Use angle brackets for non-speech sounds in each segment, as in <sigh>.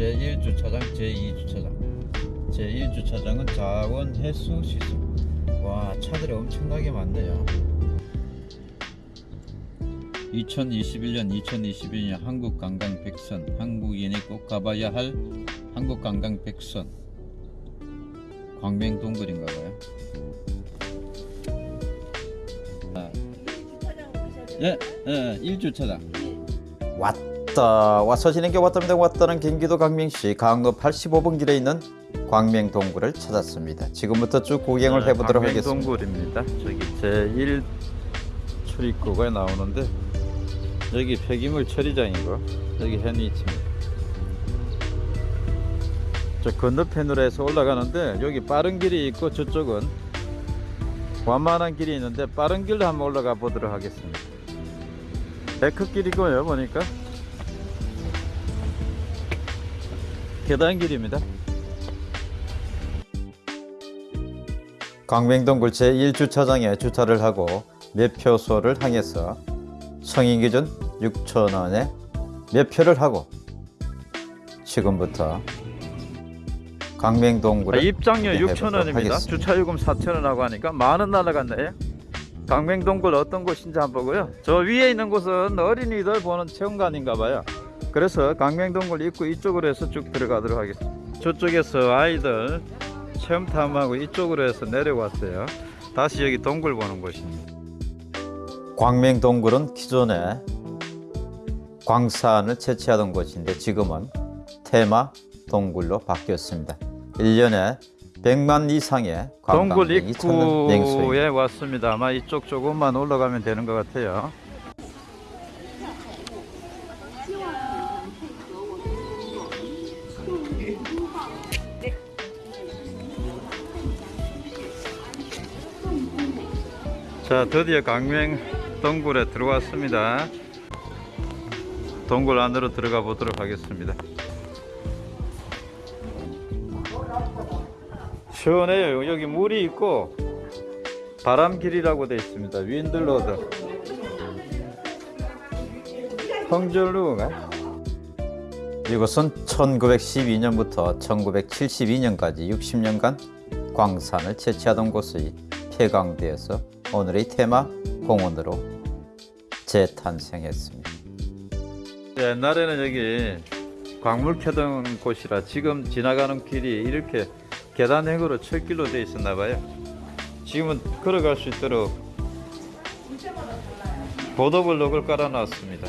제1주차장 제2주차장. 제1주차장은 자원 해수 시설. 와 차들이 엄청나게 많네요. 2021년 2022년 한국관광 백선. 한국인이 꼭 가봐야 할 한국관광 백선. 광명동굴인가봐요. 아, 예, 예, 1주차장 왔다. 와서 지는 게 왔답니다. 왔다는 경기도 강명시 강로 85번 길에 있는 광명 동굴을 찾았습니다. 지금부터 쭉 구경을 해보도록 하겠습니다. 동굴입니다. 저기 제1 출입구가 나오는데 여기 폐기물 처리장이고 여기 있습니다. 저 건너편으로 해서 올라가는데 여기 빠른 길이 있고 저쪽은 완만한 길이 있는데 빠른 길로 한번 올라가 보도록 하겠습니다. 데크길이고요 보니까 계단길입니다 광명동굴 제1주차장에 주차를 하고 매표소를 향해서 성인 기준 6천원에 매표를 하고 지금부터 강명동굴에 아, 입장료 해보도록 6,000원입니다. 하겠습니다. 주차요금 4,000원 하고 하니까 만원 날라갔네요. 강명동굴 어떤 곳인지 한번 보고요. 저 위에 있는 곳은 어린이들 보는 체험관인가 봐요. 그래서 강명동굴 입구 이쪽으로 해서 쭉 들어가도록 하겠습니다. 저쪽에서 아이들 체험 탐하고 이쪽으로 해서 내려왔어요. 다시 여기 동굴 보는 곳입니다. 광명동굴은 기존에 광산을 채취하던 곳인데 지금은 테마 동굴로 바뀌었습니다 1년에 100만 이상의 관광객이 찾는 입구에 왔습니다. 아마 이쪽 조금만 올라가면 되는 것 같아요. 자, 드디어 강명 동굴에 들어왔습니다. 동굴 안으로 들어가 보도록 하겠습니다. 시원해요. 여기 물이 있고 바람길이라고 되어 있습니다. 윈들로드. 성절루가 이곳은 1912년부터 1972년까지 60년간 광산을 채취하던 곳이 폐광되어서 오늘의 테마 공원으로 재탄생했습니다 옛날에는 여기 광물 캐던 곳이라 지금 지나가는 길이 이렇게 계단형으로 철길로 되어 있었나 봐요. 지금은 걸어갈 수 있도록 보도블록을 깔아놨습니다.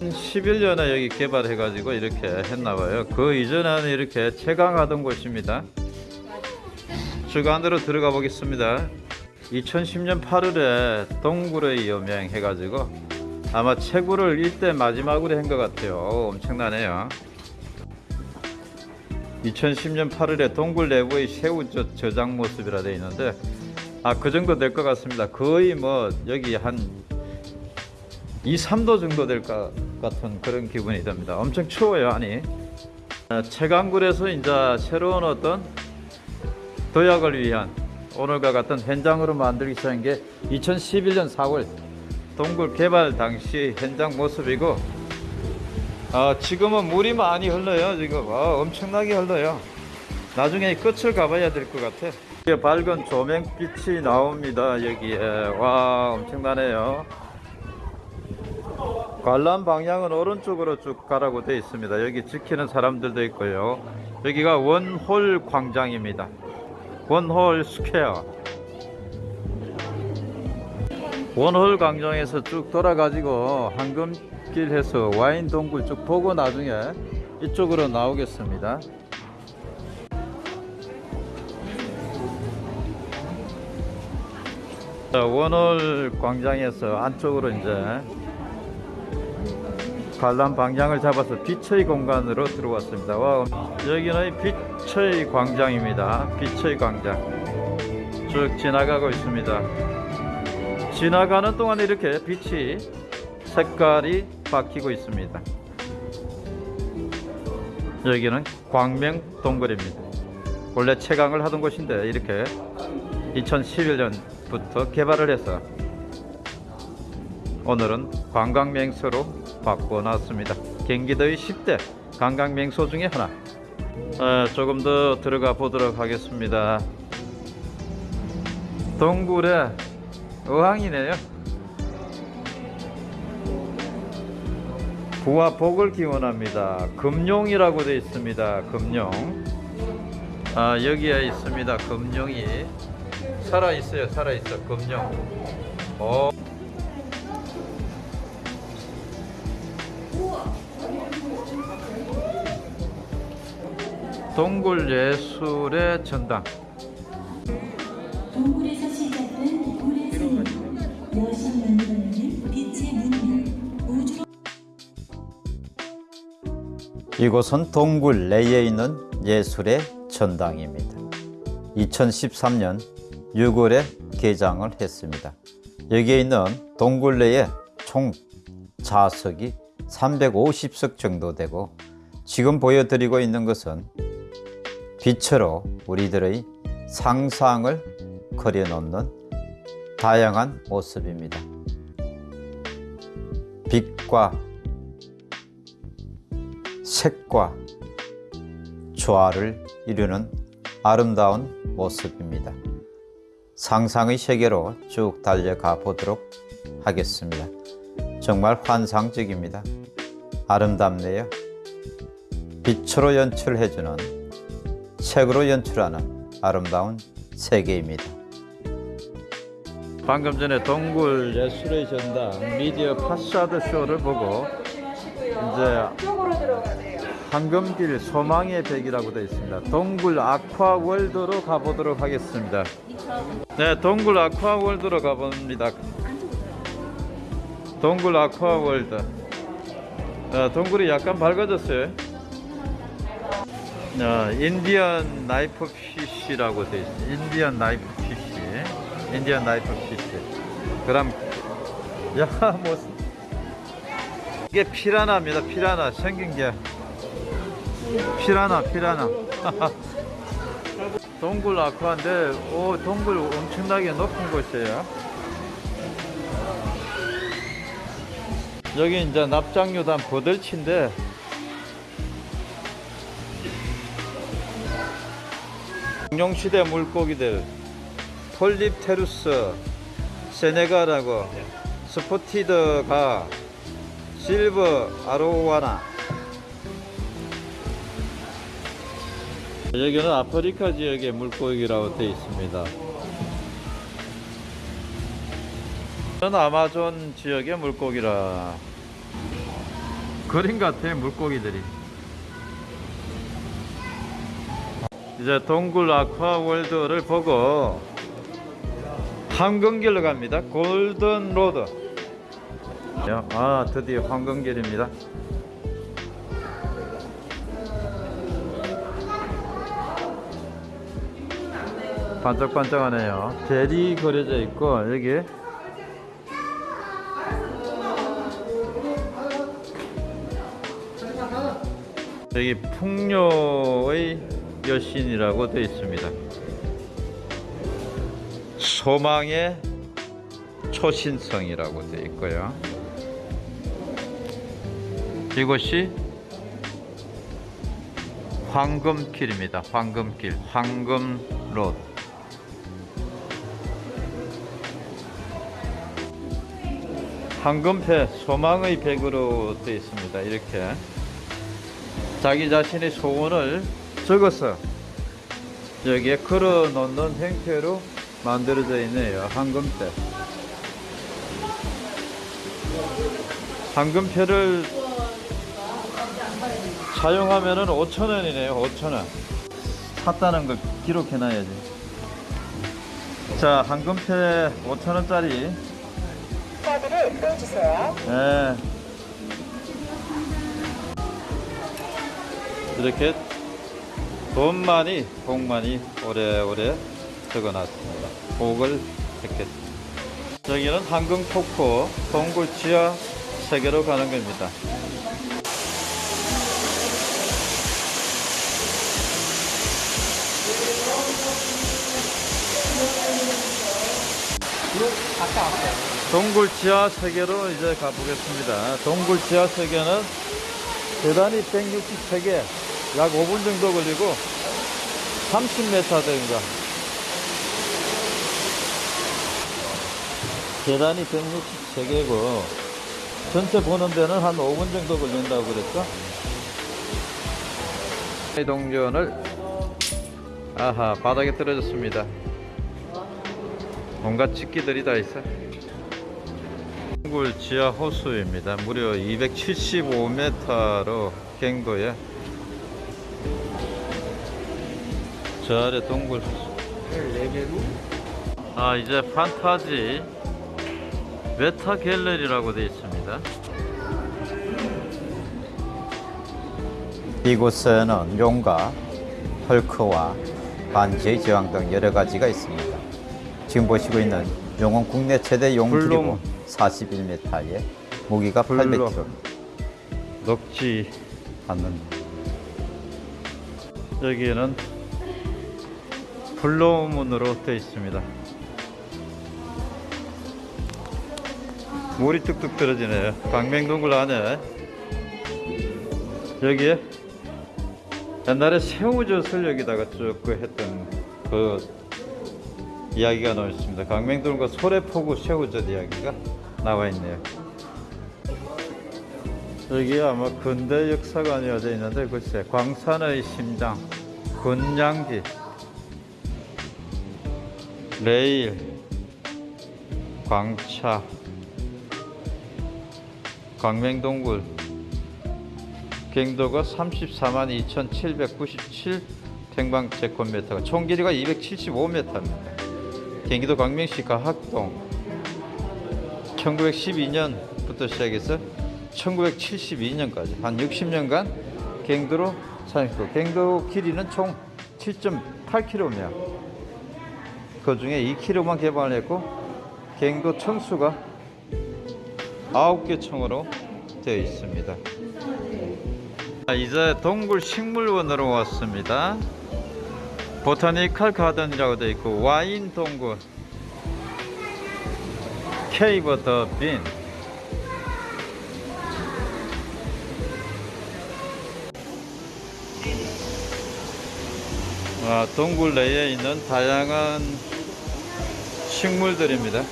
11년에 여기 개발해 가지고 이렇게 했나 봐요. 그 이전에는 이렇게 채광하던 곳입니다. 쭉 안으로 들어가 보겠습니다. 2010년 8월에 동굴의 여명 해가지고 아마 채굴을 일대 마지막으로 한 것 같아요. 어, 엄청나네요. 2010년 8월에 동굴 내부의 새우 저- 저장 모습이라 되어 있는데 아 그 정도 될 것 같습니다. 거의 뭐 여기 한 2, 3도 정도 될 것 같은 그런 기분이 듭니다. 엄청 추워요, 아니. 아, 채광굴에서 이제 새로운 어떤 도약을 위한 오늘과 같은 현장으로 만들기 시작한 게 2011년 4월 동굴 개발 당시 현장 모습이고 아, 지금은 물이 많이 흘러요 지금. 아, 엄청나게 흘러요. 나중에 끝을 가봐야 될 것 같아. 밝은 조명빛이 나옵니다 여기에. 와 엄청나네요. 관람 방향은 오른쪽으로 쭉 가라고 되어 있습니다. 여기 지키는 사람들도 있고요. 여기가 웜홀 광장입니다 wormhole square 웜홀 광장에서 쭉 돌아가지고 황금길 해서 와인 동굴 쭉 보고 나중에 이쪽으로 나오겠습니다. 자, 원홀 광장에서 안쪽으로 이제 관람 방향을 잡아서 빛의 공간으로 들어왔습니다. 와, 여기는 빛의 광장입니다. 빛의 광장 쭉 지나가고 있습니다. 지나가는 동안 이렇게 빛이 색깔이 바뀌고 있습니다. 여기는 광명 동굴입니다. 원래 채광을 하던 곳인데 이렇게 2011년부터 개발을 해서 오늘은 관광 명소로 바꿔놨습니다. 경기도의 10대 관광 명소 중에 하나. 어, 조금 더 들어가 보도록 하겠습니다. 동굴의 어항이네요. 부와 복을 기원합니다. 금룡이라고 되어 있습니다. 금룡. 아 여기에 있습니다. 금룡이 살아 있어요. 살아 있어. 금룡. 어. 동굴 예술의 전당. 동굴에서 시작된 물의 생명, 여신 만들어내는 빛의 문명, 우주로 이곳은 동굴 내에 있는 예술의 전당입니다. 2013년 6월에 개장을 했습니다. 여기에 있는 동굴 내에 총 좌석이 350석 정도 되고 지금 보여드리고 있는 것은 빛으로 우리들의 상상을 그려놓는 다양한 모습입니다. 빛과 색과 조화를 이루는 아름다운 모습입니다. 상상의 세계로 쭉 달려가 보도록 하겠습니다. 정말 환상적입니다. 아름답네요. 빛으로 연출해주는 색으로 연출하는 아름다운 세계입니다. 방금 전에 동굴 예술의 전당 미디어 파사드 쇼를 보고 이제 황금길 소망의 벽이라고 되어 있습니다. 동굴 아쿠아월드로 가보도록 하겠습니다. 네, 동굴 아쿠아월드로 가봅니다. 동굴 아쿠아월드. 어, 동굴이 약간 밝아졌어요. 어, Indian knife fish라고 되어 있어요. Indian knife fish. 인디언 나이프 피쉬. 그럼 야, <laughs> 뭐 이게 피라나입니다. 피라나 생긴 게 피라나 피라나. <laughs> 동굴 아쿠아인데 오 동굴 엄청나게 높은 곳이에요. 여기 이제 납작류단 버들치인데 공룡시대 물고기들 폴립테루스 세네가라고 스포티드가 실버 아로와나. 여기는 아프리카 지역의 물고기라고 되어 있습니다. 저는 아마존 지역의 물고기라. 그림 같아요 물고기들이 이제 동굴 아쿠아월드를 보고 황금길로 갑니다. golden road. 아 드디어 황금길입니다. 반짝반짝하네요. 벨이 그려져 있고 여기. 여기 풍요의 여신이라고 되어 있습니다. 소망의 초신성이라고 되어 있고요. 이곳이 황금길입니다. 황금길, 황금로드. 황금패, 소망의 백으로 되어 있습니다. 이렇게. 자기 자신의 소원을 적어서 여기에 걸어 놓는 형태로 만들어져 있네요. 황금대. 황금표를 사용하면 은 5천원이네요. 5천원. 샀다는 걸 기록해 놔야지. 자, 황금표 5천원짜리. 카드를 빼주세요. 네. 이렇게 돈 많이 복 많이 오래오래 적어놨습니다. 복을 했겠습니다. 여기는 한강 폭포 동굴 지하 세계로 가는 겁니다. 동굴 지하 세계로 이제 가보겠습니다. 동굴 지하 세계는 계단이 163개, 약 5분 정도 걸리고 30m 된가. 계단이 163개고 전체 보는 데는 한 5분 정도 걸린다고 그랬죠? 이 동전을 아하 바닥에 떨어졌습니다. 온갖 집기들이 다 있어. 동굴 지하 호수입니다. 무려 275m로 갱도에 저 아래 동굴 아 이제 판타지 메타 갤러리라고 되어 있습니다. 이곳에는 용과 헐크와 반지의 제왕 등 여러 가지가 있습니다. 지금 보시고 있는 용은 국내 최대 용기이고 불놈. 41m에 무기가 불놈. 800kg. 녹지 않는 여기에는 블로문으로 되어 있습니다. 물이 뚝뚝 떨어지네요. 광명동굴 안에 여기에 옛날에 새우젓을 여기다가 쭉그 했던 그 이야기가 나와 있습니다. 광명동굴과 소래포구 새우젓 이야기가 나와 있네요. 여기 아마 근대 역사관이어 져 있는데 글쎄 광산의 심장 군량지 레일 광차 광명동굴 갱도가 34만 2,797 평방제곱미터가 총 길이가 275m입니다. 경기도 광명시 가학동 1912년부터 시작해서 1972년까지 한 60년간 갱도로 사용했고 갱도 길이는 총 7.8km 그 중에 2km만 개방을 했고 갱도 청수가 9개 청으로 되어 있습니다. 자, 이제 동굴 식물원으로 왔습니다. 보타니컬 가든이라고 되어 있고 와인 동굴 케이버 더빈 아, 동굴 내에 있는 다양한 식물들입니다.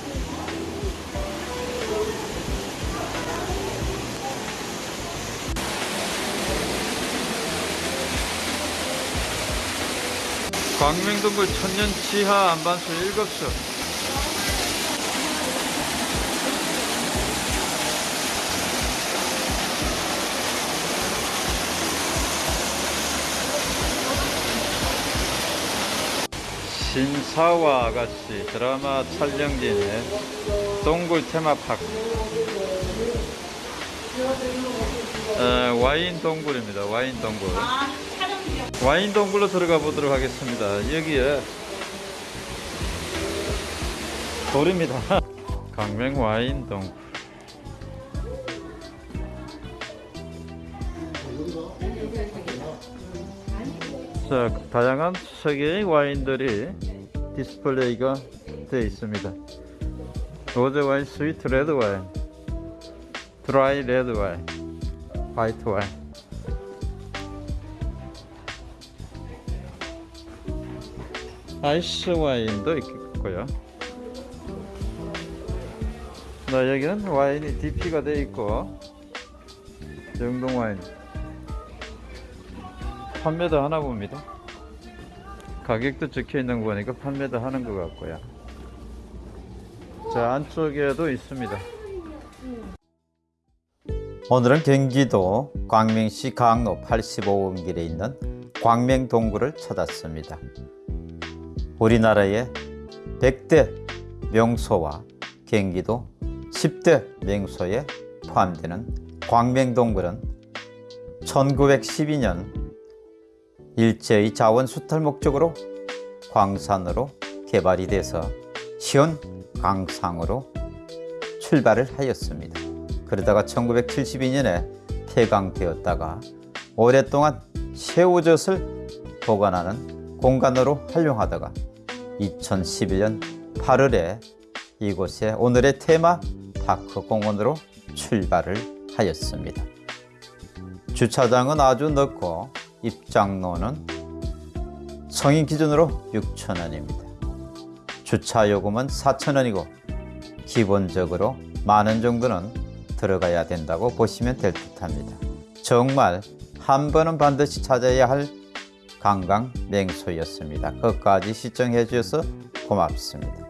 광명동굴 천년 지하 안반수 7수 신사와 아가씨 드라마 촬영지네 동굴 테마파크. 에, 와인 동굴입니다. 와인 동굴. 와인 동굴로 들어가 보도록 하겠습니다. 여기에 돌입니다. <laughs> 강명 와인 동굴 자, 다양한 세계의 와인들이 디스플레이가 되어 있습니다. rose wine, sweet red wine, dry red wine, white wine. ice wine도 있고요. 나 여기는 와인이 DP가 되어 있고 영동 와인 판매도 하나 봅니다. 가격도 적혀 있는 거 보니까 판매도 하는 것 같고요. 자 안쪽에도 있습니다. 오늘은 경기도 광명시 강로 85번 길에 있는 광명 동굴을 찾았습니다. 우리나라의 100대 명소와 경기도 10대 명소에 포함되는 광명 동굴은 1912년 일제의 자원 수탈 목적으로 광산으로 개발이 돼서 시온 광상으로 출발을 하였습니다. 그러다가 1972년에 폐광되었다가 오랫동안 새우젓을 보관하는 공간으로 활용하다가 2011년 8월에 이곳에 오늘의 테마 파크 공원으로 출발을 하였습니다. 주차장은 아주 넓고 입장료는 성인 기준으로 6,000원입니다. 주차 요금은 4,000원이고 기본적으로 만원 정도는 들어가야 된다고 보시면 될 듯합니다. 정말 한 번은 반드시 찾아야 할 관광 명소였습니다. 끝까지 시청해 주셔서 고맙습니다.